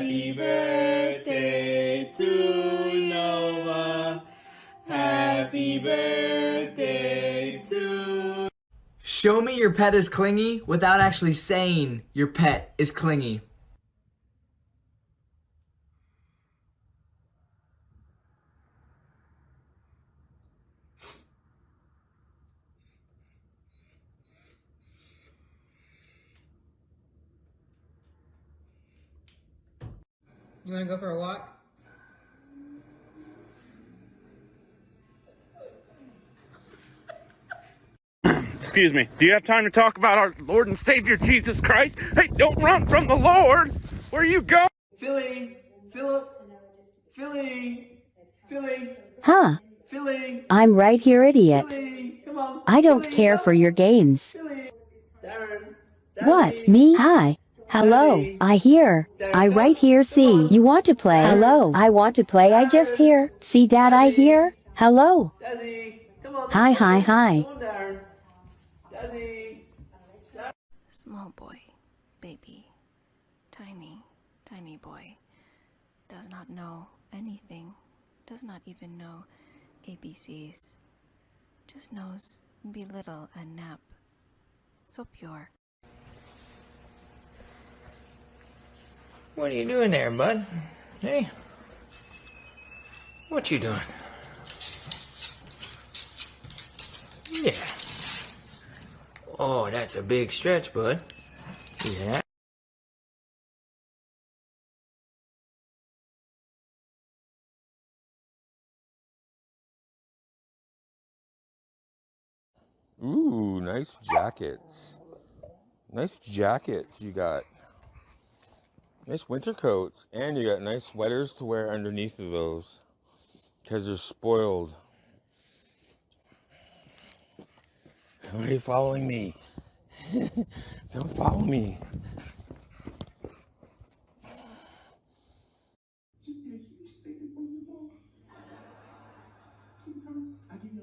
Happy birthday to Nova. Happy birthday to. Show me your pet is clingy without actually saying your pet is clingy. You want to go for a walk? Excuse me. Do you have time to talk about our Lord and Savior Jesus Christ? Hey, don't run from the Lord. Where are you going? Philly, Philip, Philly, Philly, Huh, Philly, I'm right here, idiot. Philly. Come on. I don't Philly, care come for your games. Philly. Darren. What, me? Hi. Hello, I hear. I right here, see. You want to play? Hello, I want to play, I just hear. See, dad, I hear. Hello. Hi, hi, hi. Small boy, baby, tiny, tiny boy, does not know anything, does not even know ABCs, just knows be little and nap. So pure. What are you doing there, bud? Hey? What you doing? Yeah. Oh, that's a big stretch, bud. Yeah. Ooh, nice jackets. Nice jackets you got. Nice winter coats. And you got nice sweaters to wear underneath of those. Because they're spoiled. Why are you following me? Don't follow me. Just be a huge stick and pull you I give you